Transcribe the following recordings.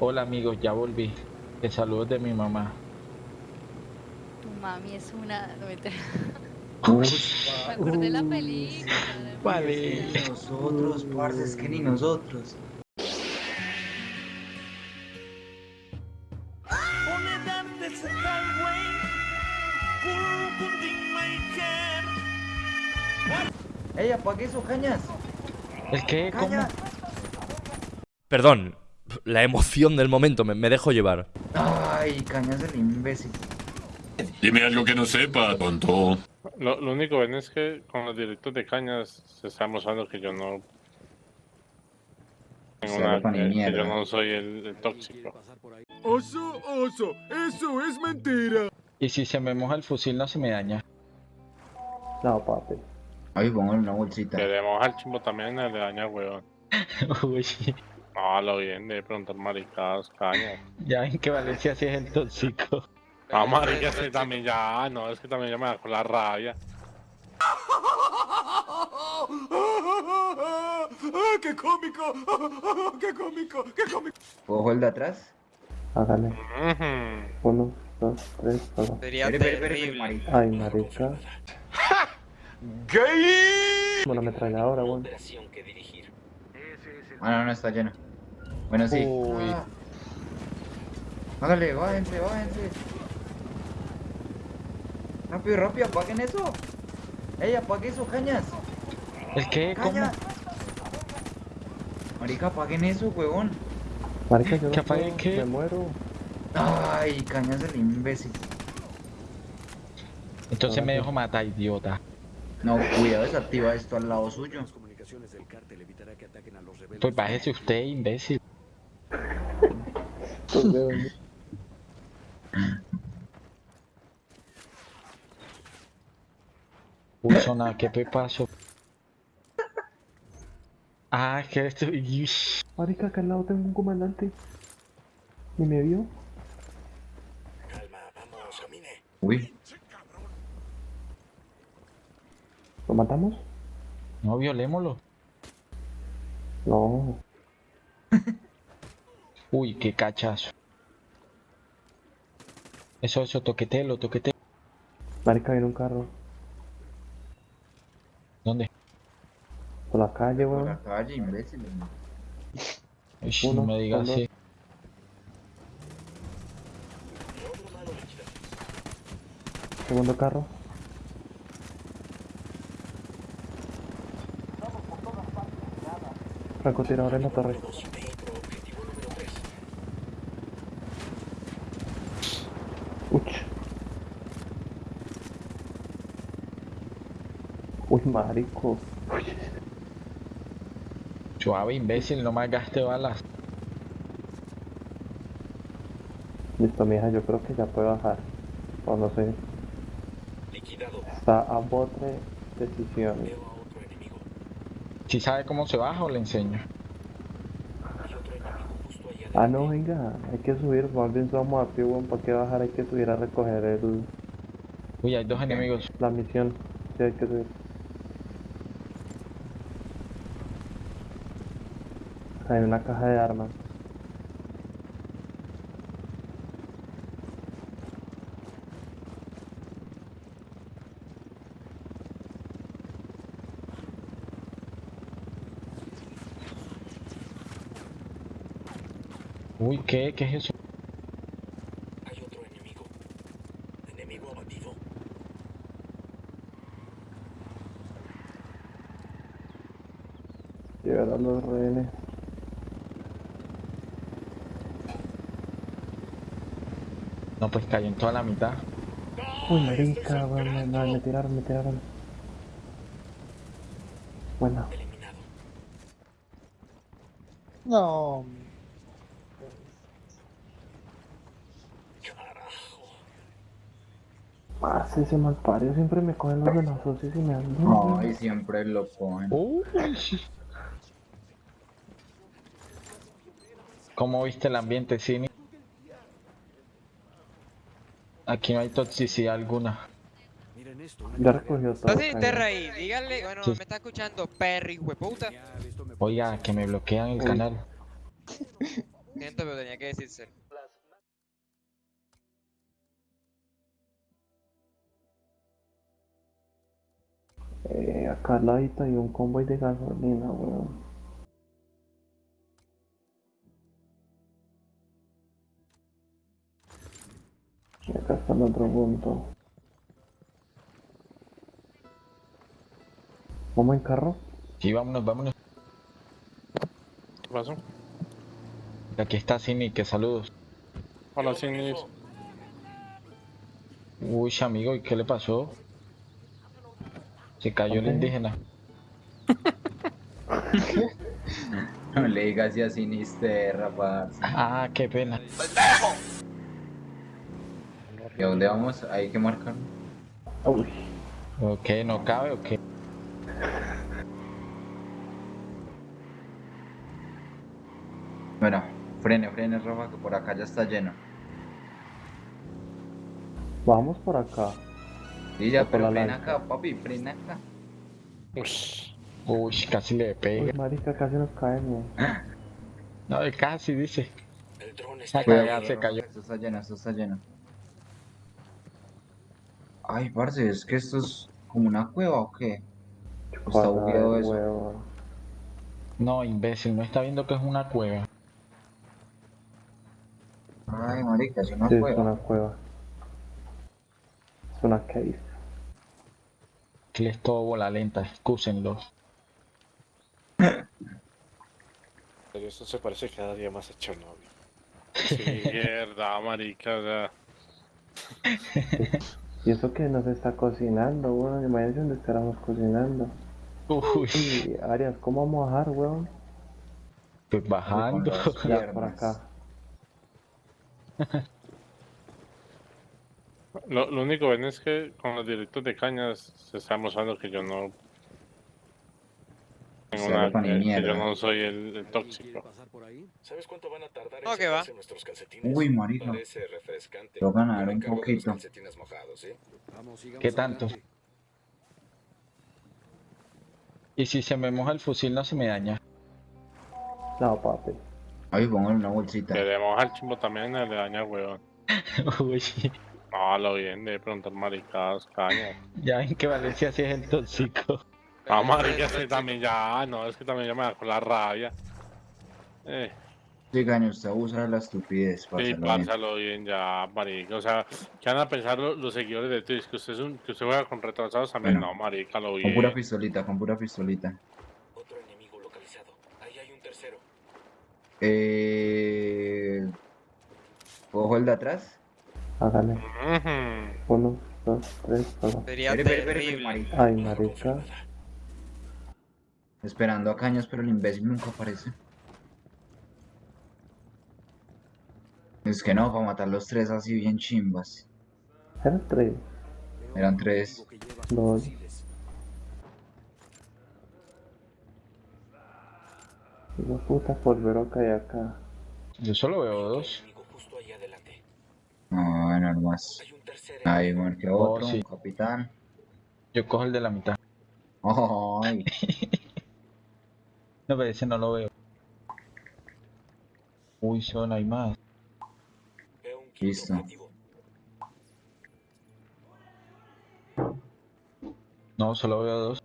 Hola amigos, ya volví. Te saludos de mi mamá. Tu mami es una... No, Me acordé de la película. de- Vale. ni nosotros, parce, que ni nosotros. ¡Ey, apague eso, cañas! ¿El qué? ¿Cómo? ¡Cañas! Perdón, la emoción del momento, me, me dejo llevar. ¡Ay, cañas el imbécil! Dime algo que no sepa, tonto. Lo, lo único bueno es que con los directos de cañas se está mostrando que yo no tengo Se pone que, yo no soy el, el tóxico. Oso, oso, eso es mentira. Y si se me moja el fusil no se me daña. No, papi. Ay, póngale una bolsita. Que le moja el chimbo también le daña huevón. Uy, No, lo bien de preguntar maricadas, cañas. ya ven que Valencia sí es el tóxico. No, marica, es que también ya, no, es que también ya me da con la rabia. ¡Qué cómico! ¡Qué cómico! ¡Qué cómico! ¿Cojo el de atrás? Hágale. Ujú. Uno, dos, tres, solo. Sería terrible. Ay, marica. ¡Gay! Una ametralladora, weón. Ah, no, no, está lleno. Bueno, sí. Uy. Ah. Hágale, bájense, bájense. Rápido, rápido, apaguen eso. Ey, apague eso, cañas. ¿El qué? ¿Cómo? Cañas. Marica, apaguen eso, huevón. Marica, yo ¿Que apague puedo, qué? Me muero. Ay, cañas el imbécil. Entonces me dejo matar, idiota. No, cuidado, desactiva esto al lado suyo. Pues bájese usted, imbécil. Uy, zona, ¿qué te pasó? Ah, que esto... Marica, acá al lado tengo un comandante. ¿Y me vio? Uy, ¿Lo matamos? No, violémoslo. No. Uy, qué cachazo. Eso, eso, toquetelo, toquetelo. Marica, viene un carro. ¿Dónde? Por la calle, por weón. la calle, imbécil. Ish, Uno, no me digas así. Segundo carro. Francotirador en la torre. Uch. Uy, marico. Uy. Suave, imbécil, no más gaste balas. Listo, mija, yo creo que ya puede bajar. O no sé. Está a bote decisiones. Si sabe cómo se baja o le enseño. Ah, no, venga, hay que subir, más bien somos a pie, weón, ¿para qué bajar? Hay que subir a recoger el, Uy, hay dos enemigos. la misión. Sí, hay que subir. Hay una caja de armas. Uy, ¿qué? ¿Qué es eso? Llegarán los rehenes. No, pues cayó en toda la mitad. Uy, marica, weón, me, me, me tiraron, me tiraron. Bueno, No. más ese malpario siempre me cogen los de las socios y me dan. Ay, siempre lo cogen. Uy. ¿Cómo viste el ambiente, Cini? Aquí no hay toxicidad alguna. Ya recogió todo. Entonces, caña. Terra ahí, díganle, bueno, Sí. me está escuchando, perro, hijo de puta. Oiga, que me bloquean el canal. Siento, pero tenía que decirse. Eh, acá al ladito hay un convoy de gasolina, weón. Y acá está el otro punto. ¿Vamos en carro? Sí, vámonos, vámonos. ¿Qué pasó? Aquí está Cini, que saludos. Hola, Cinis. Uy, amigo, ¿y qué le pasó? Se cayó el indígena. No le digas así a Sinisterra, parce. Ah, qué pena. ¿Y a dónde vamos? Hay que marcar. Uy, Ok, no cabe, ok. Bueno, frene, frene, Rafa, que por acá ya está lleno. vamos por acá. Sí, ya, Por pero la frena lancha. acá, papi, frena acá. Ush. Uy, casi le Uy, pega. marica, casi nos caemos. No, casi dice. El dron Se Cuidado, cayó, se cayó. Esto está lleno, esto está lleno. Ay, parce, es que esto es como una cueva o qué? Está bugueado eso. huevo. No, imbécil, no está viendo que es una cueva. Ay, marica, es una Sí, es cueva. una cueva. Es una cave. Que les todo bola lenta, excúsenlo. Pero esto se parece cada día más a Chernobyl. Sí, mierda, marica. sea, Y eso que nos está cocinando, weón. Imagínense donde estábamos cocinando. Uy, Y Arias, ¿cómo vamos a bajar, weón? pues bajando. Ya, por acá. Lo, lo único bueno es que con los directos de cañas se está mostrando que yo no tengo Se que, que mierda. yo no soy el, el tóxico. ¿Sabes cuánto van a tardar No, que va. nuestros calcetines? Uy, refrescante. Lo me un poquito. ¿sí? ¿Qué tanto? Y si se me moja el fusil no se me daña. No, papi. Ay, póngale una bolsita. Queremos al chimbo también le daña el huevón. Uy, No, lo bien de preguntar maricadas, cañas. ya ven que Valencia sí es el tóxico. Ah, marica, es que también ya, no, es que también ya me da con la rabia. Eh, Sí, caño, usted abusa de la estupidez, sí, parce, lo bien. pásalo bien ya, marica. O sea, ¿qué van a pensar lo- los, seguidores de Twitch? Que usted, es un, que usted juega con retrasados también. Bueno, no, marica, lo Con pura bien. pistolita, con pura pistolita. Otro enemigo localizado. Ahí hay un tercero. Eh... ¿Cojo el de atrás? Hágale. Uno, dos, tres, solo. Sería terrible. marica. Ay, marica. Esperando a caños, pero el imbécil nunca aparece. Es que no, para matar los tres así bien chimbas. Eran tres. Eran tres. Dos. Hijo de puta, polvero que hay acá. Yo solo veo dos. Adelante. No, no más. Hay un tercero. Ahí marqué otro, sí. un capitán. Yo cojo el de la mitad. Ay, No, pero ese no lo veo. Uy, son, hay más. Veo un quinto Listo. No, solo veo dos.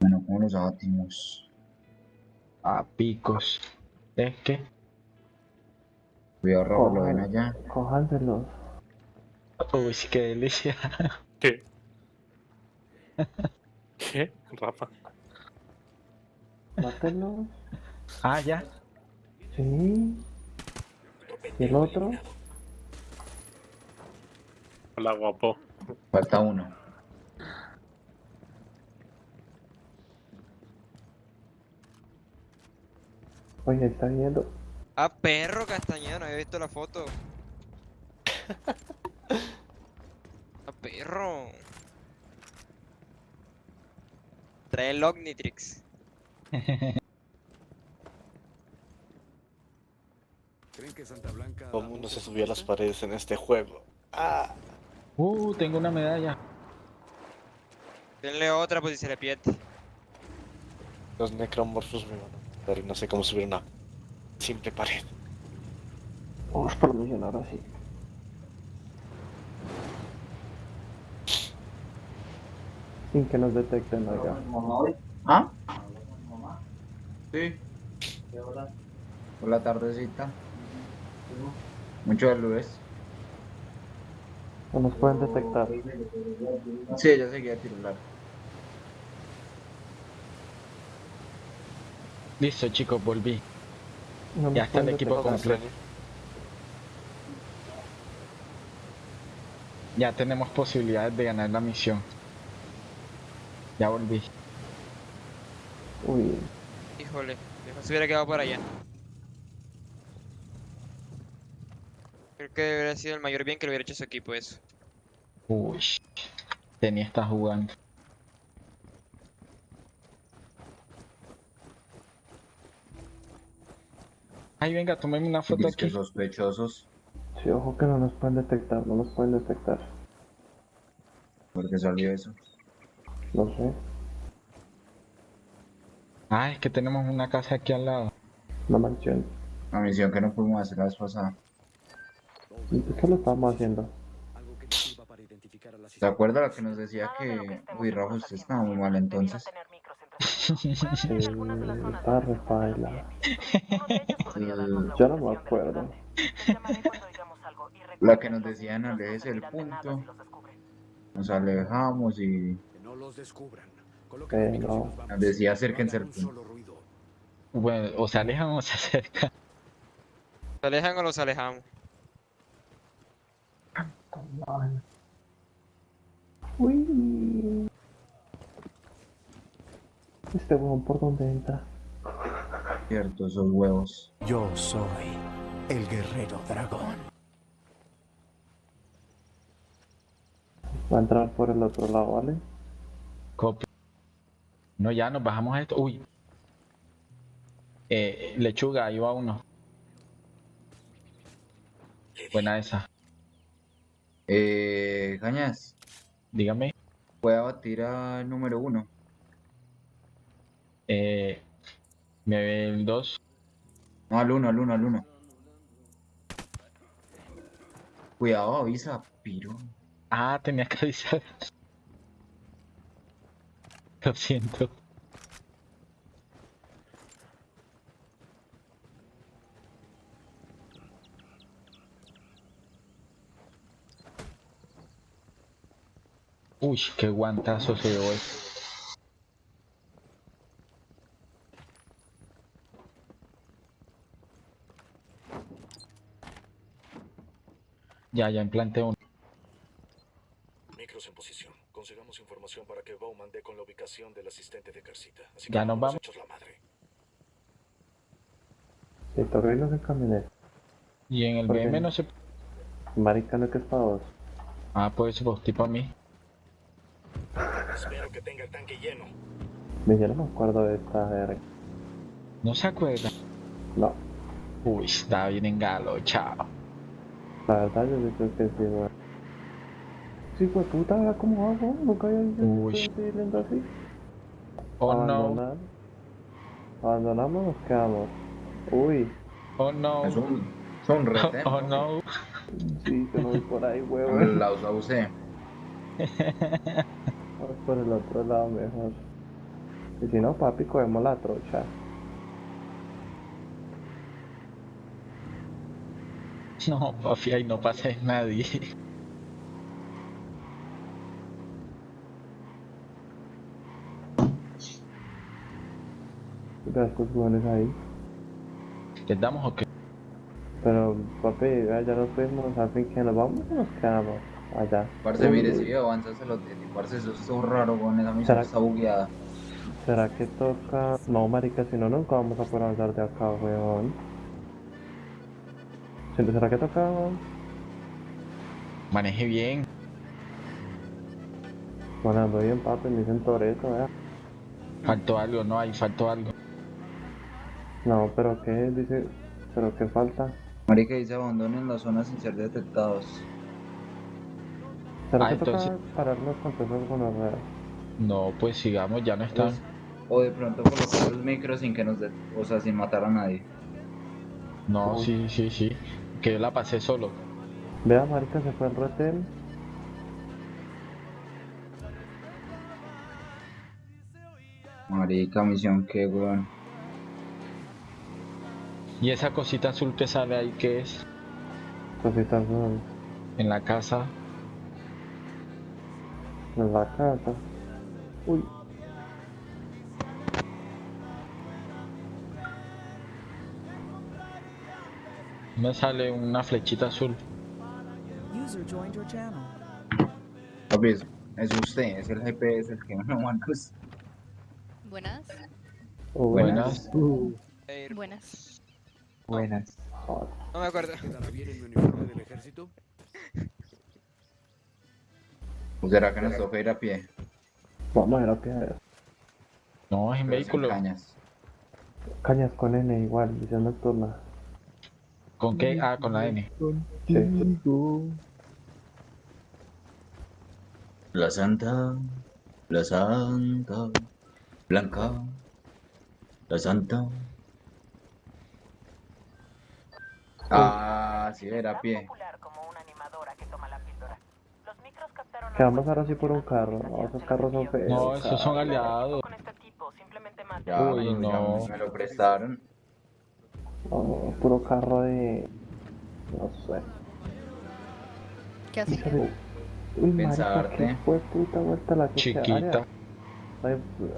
bueno, ¿cómo los abatimos? Ah, picos. Es que. Cuidado, Rafa, lo Cojan. ven allá. Cójanselos. Uy, qué delicia. ¿Qué? ¿Qué? Rafa. Mátenlos. Ah, ya. Sí. ¿Y el otro? Hola, guapo. Falta uno. Oye, está viendo. Ah, perro castañeda, no había visto la foto. Ah, perro. Trae el Omnitrix. Todo el mundo se subió a las paredes en este juego. Ah, Uh, tengo una medalla. Denle otra pues si se le pierde. los necromorphos me van a matar y no sé cómo subir una Simple pared. Vamos por misión ahora sí. Sin que nos detecten acá. ¿Ah? Sí. Por la tardecita. Mucho lunes. No nos pueden detectar. Sí, ella seguía titular. Listo, chicos, volví. No Ya está el equipo completo. Ya tenemos posibilidades de ganar la misión. Ya volví. Uy, Híjole, mejor se hubiera quedado por allá. Creo que debería sido el mayor bien que le hubiera hecho a su equipo eso. Uy. Tenía está jugando. Ay, venga, tomemos una foto Es que aquí. sospechosos. sí, ojo que no nos pueden detectar, no nos pueden detectar. porque salió eso? No sé, Ah, es que tenemos una casa aquí al lado. una mansión. La misión que no pudimos hacer la vez pasada. ¿Y por qué lo estamos haciendo? ¿Se acuerda la que nos decía que... Uy, Rafa, usted estaba muy mal entonces? Está refaila. El- Yo no me acuerdo. La que nos decían alejes el punto. Nos alejamos y No los descubran. Eh, decía acérquense al punto. Bueno, o se alejan o se acercan. ¿Se alejan o los alejamos? Uy. Este huevón por dónde entra. Cierto, esos huevos. Yo soy el guerrero dragón. Va a entrar por el otro lado, ¿vale? Copia. No, ya nos bajamos a esto. Uy. Eh, lechuga, ahí va uno. Buena esa. Eh, Cañas, Dígame. voy a batir al número uno. Eh, me ve el 2. No, al uno, al uno, al uno. Cuidado, avisa, piro. Ah, tenía que avisar. Lo siento. Uy, qué guantazo se dio ese. Ya, ya implanté uno. Micros en posición. Consigamos información para que Bowman dé con la ubicación del asistente de Carcita. Así Ya que nos vamos. hechos la madre. En camioneta. Y en el. BM no se... Marica, no que es para vos. Ah, pues pues tipo a mí. Espero que tenga el tanque lleno. Me yo no me acuerdo de esta verga. ¿No se acuerda? No, Uy, está bien en galo, chao. la verdad yo sí creo que sí, weón. Sí, pues puta, ¿verdad cómo hago? Nunca había visto Uy. así. Oh no, Abandonar. Abandonamos, nos quedamos. Uy, oh no, Es un, es un oh, oh no. sí, no voy por ahí, huevón. La usted. Vamos por el otro lado mejor. Y si no, papi, cogemos la trocha. No, papi, ahí no pasa nadie. Estos huevones ahí. ¿Les damos o qué? Pero, papi, ya ya nos fuimos, al fin que nos vamos o nos quedamos allá. Parce, mire, si avanza se lo tiene. Parce, eso es todo raro, con esa misión ¿Será- está bugueada. ¿Será que toca...? No, marica, si no, nunca vamos a poder avanzar de acá, weón. ¿Será que toca...? Maneje bien. Manejando bien, papi, me dicen Toreto, ¿eh? Faltó algo, no, ahí faltó algo. No, pero ¿qué? Dice... ¿Pero qué falta? Marica dice abandonen la zona sin ser detectados. ¿Será Ah, que toca entonces- pararnos con con ruedas? No, pues sigamos, ya no están. Pues, o de pronto colocar los micros sin que nos de- o sea, sin matar a nadie. No, Uy. sí, sí, sí. Que yo la pasé solo. Vea, marica, se fue el retel. Marica, misión que, weón. Y esa cosita azul que sale ahí, ¿qué es? Cositas son En la casa. en la casa. Uy, Me sale una flechita azul. Papi, es, es usted, es el GPS el que no manda usted. Buenas. Buenas. Buenas. Buenas. joder. No me acuerdo. ¿Quedará bien en mi uniforme del ejército? Pues será que nos toca ir a pie. Vamos a ver a qué No, es en Pero vehículo. Cañas. Cañas con N igual, visión nocturna. ¿Con qué? Ah, con la N. La Santa, la Santa, Blanca, la Santa. Ah, sí, era a pie. Que vamos ahora sí por un carro. No, esos carros son feos. No, esos son cabrón. aliados. Ya, Uy, no. ya me lo prestaron. No, puro carro de. No sé. ¿Qué hace? Uy, Pensarte. qué fue puta vuelta la que se- Chiquita.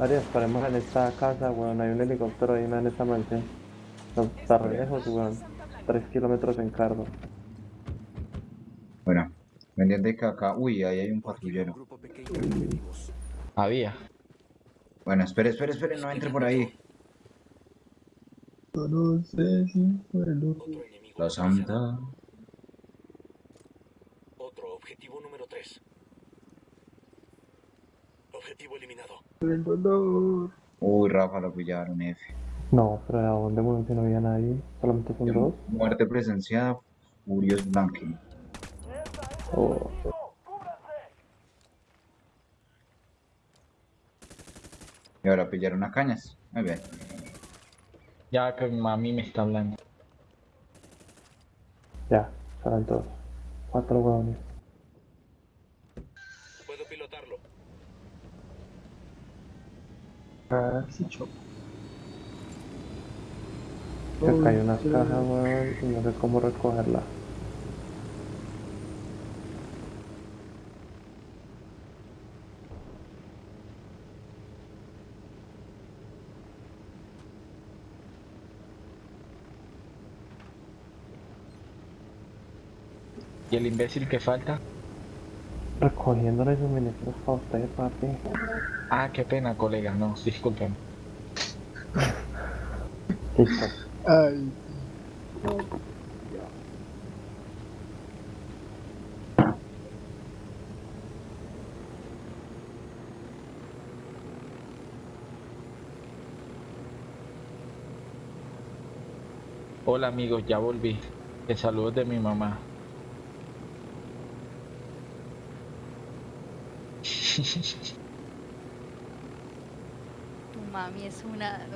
Arias, paremos en esta casa, weón. Hay un helicóptero ahí en esta mansión. Está re lejos, weón. Tres kilómetros en carro. Bueno, pendiente que acá. Uy, ahí hay un patrullero. Había. Bueno, espere, espere, espere, no entre por ahí. Otro enemigo. La Santa. Otro objetivo número 3. Objetivo eliminado. Uy, Rafa, lo pillaron, F. No, pero ¿a? Si no había nadie. Solamente son dos. Muerte presenciada, Furious Blanking. Oh, Y ahora pillaron a cañas. Muy bien. Ya que mami me está hablando. ya, salen todos. Cuatro weones. Puedo pilotarlo. Que acá hay unas cajas, weón, y no sé cómo recogerla. ¿Y el imbécil que falta? Recogiéndole suministros para usted, papi. Ah, qué pena, colega. No, disculpen. Listo. Hola amigos, ya volví. Que saludos de mi mamá. Tu mami es una.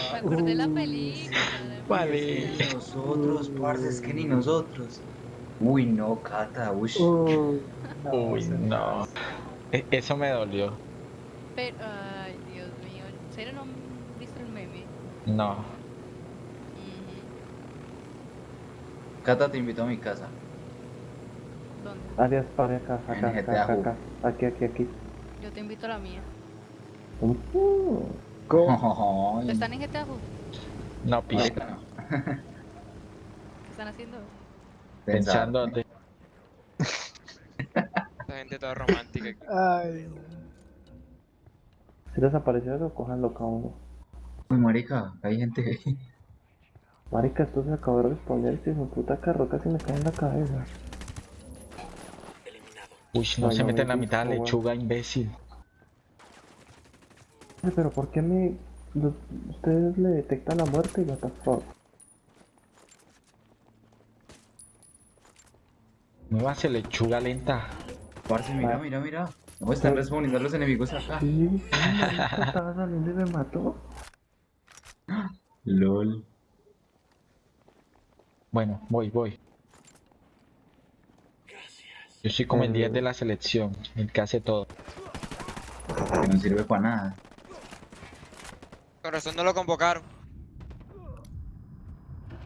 No me acordé de la película. Vale. ni nosotros, parce, es que ni nosotros. Uy, no, Cata, uy. Uy, no. E- Eso me dolió. Pero, ay, Dios mío. ¿En serio no han visto el meme? No. Cata te invito a mi casa. ¿Dónde? Arias, pare acá, acá, acá, acá. Aquí, aquí, aquí. Yo te invito a la mía. Ay, ¿Están en GTA? No, no. ¿Qué están haciendo? Pensando Pensar. La gente toda romántica. si desapareció eso, cójanlo cada uno. Uy, marica, hay gente. Marica, esto se acabó de responder, si su puta carro casi me cae en la cabeza. Eliminado. Uy, no Ay, se no mete me en la mitad de la gusta, lechuga, imbécil. Pero ¿por qué me... los- ustedes le detectan la muerte y what the fuck? Me va a hacer lechuga lenta. Parce, mira, Ah. mira, mira. No están respondiendo a los enemigos acá. Sí, estaba saliendo y me mató. LOL. Bueno, voy, voy. Yo soy como el 10 de la selección, el que hace todo. Que no sirve para nada. Con razón no lo convocaron.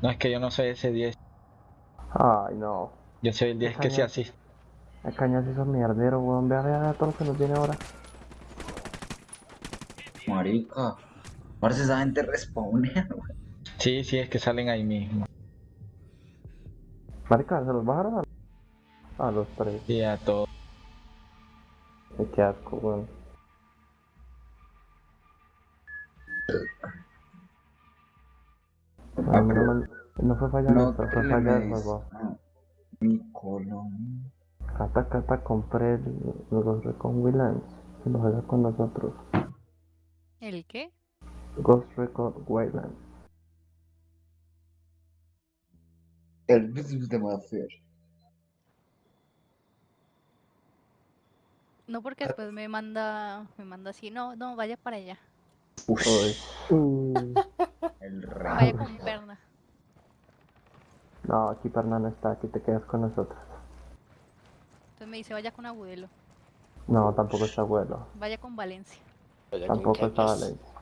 No, es que yo no soy ese 10. Ay, no. Yo soy el 10 que se así. El cañón se hizo mierdero, weón. Vea, vea todo lo que nos viene ahora. Marica. Parece esa gente respawnea, güey. Sí, sí, es que salen ahí mismo. Marica, ¿se los bajaron a, a los tres? Y a todo. Ay, Qué asco, weón. Ah, no, no fue falla No nuestra, fue falla del juego. Ah, Mi colon. Cata, cata, compré el- los Recon Waylands. Se los juega con nosotros. ¿El qué? Ghost Recon Waylands. El business de Mafia. No, porque después me manda, me manda así, no, no, vaya para allá. Uy. Mm, el Vaya rey. con perna. No, aquí Perna no está, aquí te quedas con nosotros. Entonces me dice, vaya con Agudelo, No, tampoco está abuelo. vaya con Valencia. Tampoco está Valencia.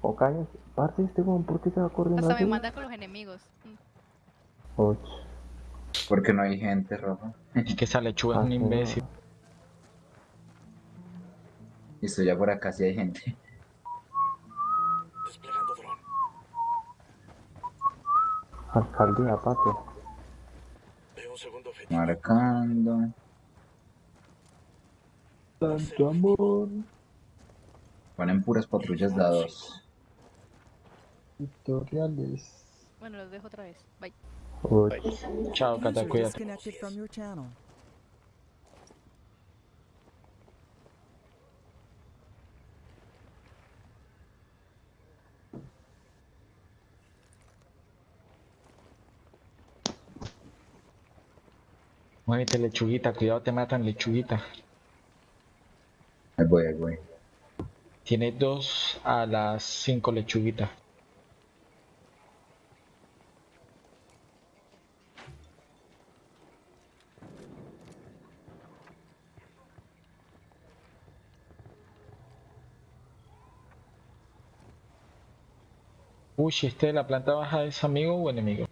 O Cañas. Parce, este weón, ¿por qué se va corriendo Hasta me manda con los enemigos. Mm. Uy, Porque no hay gente, Rafa. Es que esa lechuga es un así no. imbécil. Listo, ya por acá sí hay gente. Desplegando dron. Alcaldía, papi. Marcando. Tanto amor. Ponen puras patrullas de a dos. Bueno, los dejo otra vez. Bye. Chao, Cata, cuídate. Muévete, lechuguita, cuidado, te matan, lechuguita. Ahí voy, ahí voy. Tiene dos a las cinco lechuguitas. Uy, ¿este de la planta baja es amigo o enemigo?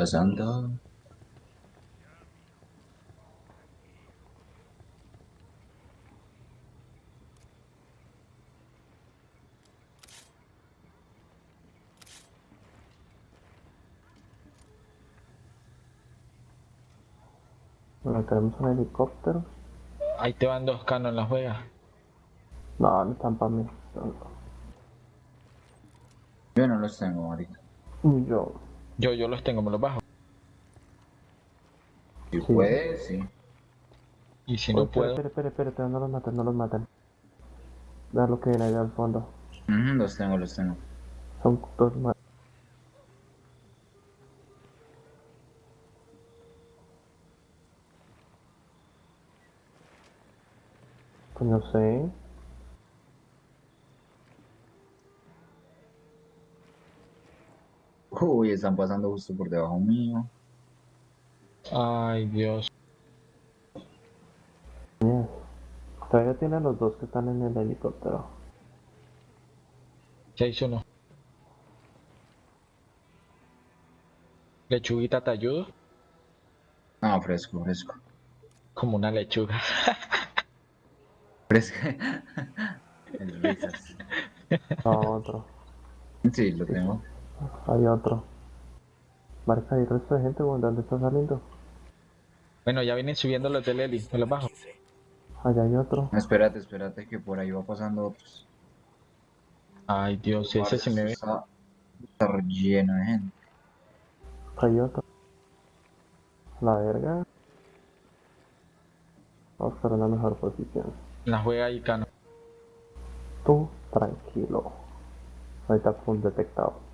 Pasando. bueno, tenemos un helicóptero. Ahí te van dos canos en la juega. No, no están para mí. Yo no los tengo, marica. Yo, Yo, yo los tengo, me los bajo. Si Sí. puede, sí. Y si no puedo, espera, espera, espera, espera, no los maten, no los maten. Vea lo que viene allá al fondo. Ujú, los tengo, los tengo. Son dos más. Pues no sé. Uy, están pasando justo por debajo mío. ay Dios. Yes. Todavía tiene los dos que están en el helicóptero. 6-1. Lechuguita, ¿te ayudo? Ah, fresco, fresco. Como una lechuga. Fresco. El risas. No, otro. Sí, lo tengo. Hay otro. Marca, hay resto de gente, weón, ¿dónde está saliendo? Bueno, ya vienen subiendo los del Eli, me los bajo. 15. Allá hay otro. Espérate, espérate, que por ahí va pasando otros. Ay Dios, ese sí me ve. Está, está lleno de gente. Hay otro. La verga. Vamos para una mejor posición. La juega ahí, Cano. Tú, tranquilo. Ahorita fue un detectado.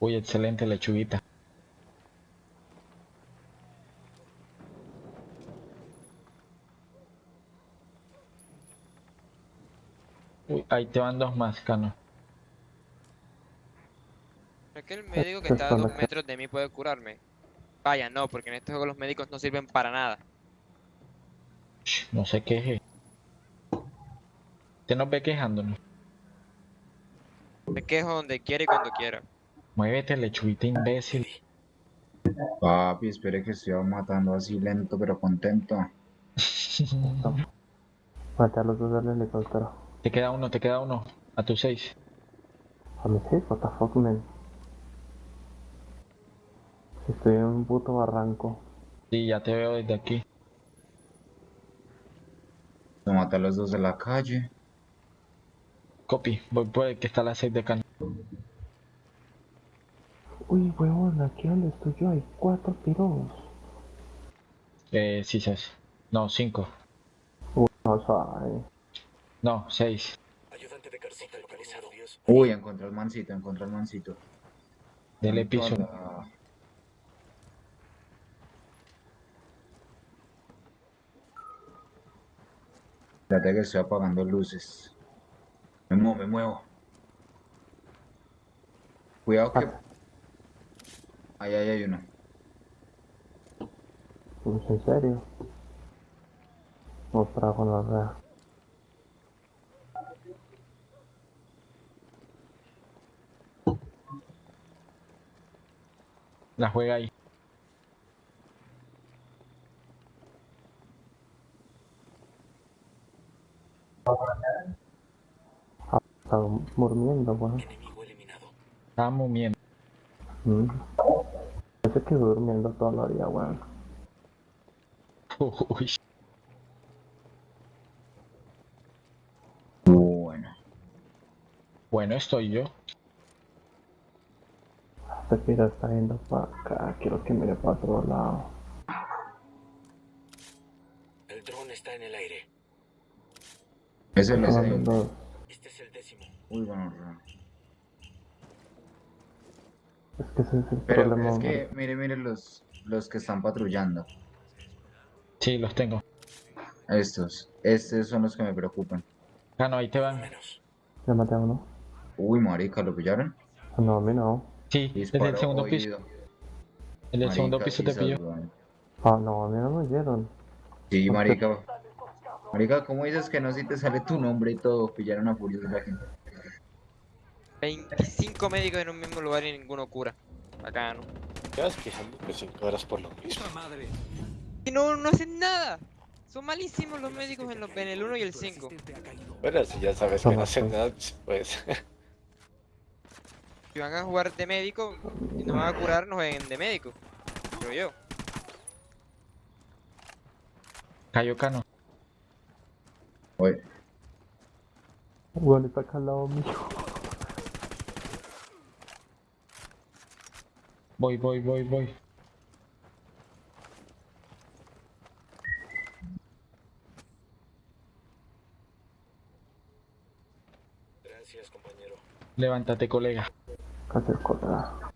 Uy, excelente lechuguita. Uy, ahí te van dos más, Cano. Aquel médico que está a dos metros de mí puede curarme. Vaya, no, porque en este juego los médicos no sirven para nada. No se queje. Usted nos ve quejándonos. Me quejo donde quiera y cuando quiera. Muévete, lechuguita imbécil. Papi, espere que estoy matando así lento pero contento. Maté a los dos del helicóptero. Te queda uno, te queda uno. A tus seis. A mí sí, what the fuck, man. Estoy en un puto barranco. Sí, ya te veo desde aquí. Se mata a los dos de la calle. Copy, voy por el que está a las seis de Cano. Uy, huevón, aquí donde estoy yo hay cuatro piros. Eh, sí, seis. No, cinco. No sabe. No, seis. Ayudante de localizado. 10. Uy, encontré el mancito, encontré el mancito. Dele piso. Hola. Espérate que estoy apagando luces. Me muevo, me muevo. Cuidado que... Ahí, ahí hay uno. Pues, ¿En serio? Otra con la rea. La juega ahí. Está durmiendo, weón. Enemigo eliminado. Estaba mumiendo. Mm. Parece que durmiendo todo el día, weón. Uy. Bueno. Bueno, estoy yo. Este pira está yendo para acá. Quiero que mire para otro lado. El dron está en el aire. Ese viendo- Este es el décimo. Uy, bueno, bueno. Es que ese es el Pero problema. es que, mire, mire los, los que están patrullando. Sí, los tengo. Estos. Estos son los que me preocupan. Cano, ahí te van. Menos. Ya maté a uno. Uy, marica, ¿lo pillaron? No, a mí no. Sí, desde Disparo el segundo piso. oído. El del segundo Marica, piso te pilló. Ah, no, a mí no me oyeron. Sí, marica. Marica, ¿cómo dices que no si te sale tu nombre y todo? Pillaron a Furious la gente. 25 médicos en un mismo lugar y ninguno cura. Bacano. ¿Qué vas quejando que 5 horas por lo mismo? Y no, no hacen nada. Son malísimos los médicos en, los, en el 1 y el 5. Bueno, si ya sabes que no hacen nada, pues... Si van a jugar de médico y no van a curar, no jueguen de médico. Creo yo. Cayó Oye, Weón, está acá al lado mío. Voy, voy, voy, voy. Gracias, compañero. Levántate, colega. Casi cosa.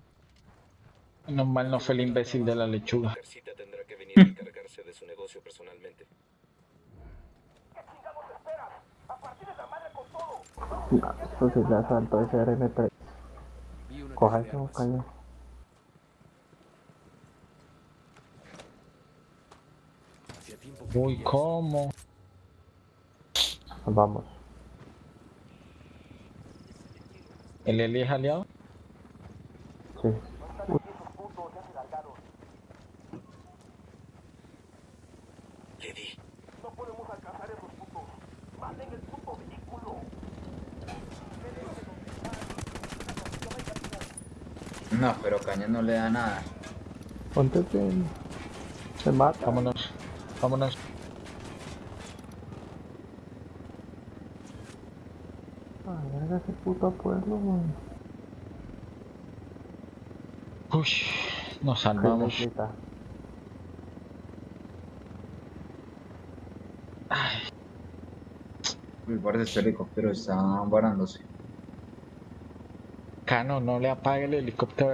Menos mal no fue el imbécil de la lechuga. Tendrá que venir a encargarse de su negocio personalmente. No, eso sí le asaltó ese RM3. Coja ese cañón. Uy, ¿cómo? Vamos. ¿El Eli es aliado? Sí. Le di. Caña no le da nada. Ponte bien. Se mata. Vámonos. Vámonos. Ay, verga ese puto pueblo, weón. Uy, nos salvamos. Felicita. Uy, parece este helicóptero está varándose. Cano, no le apague el helicóptero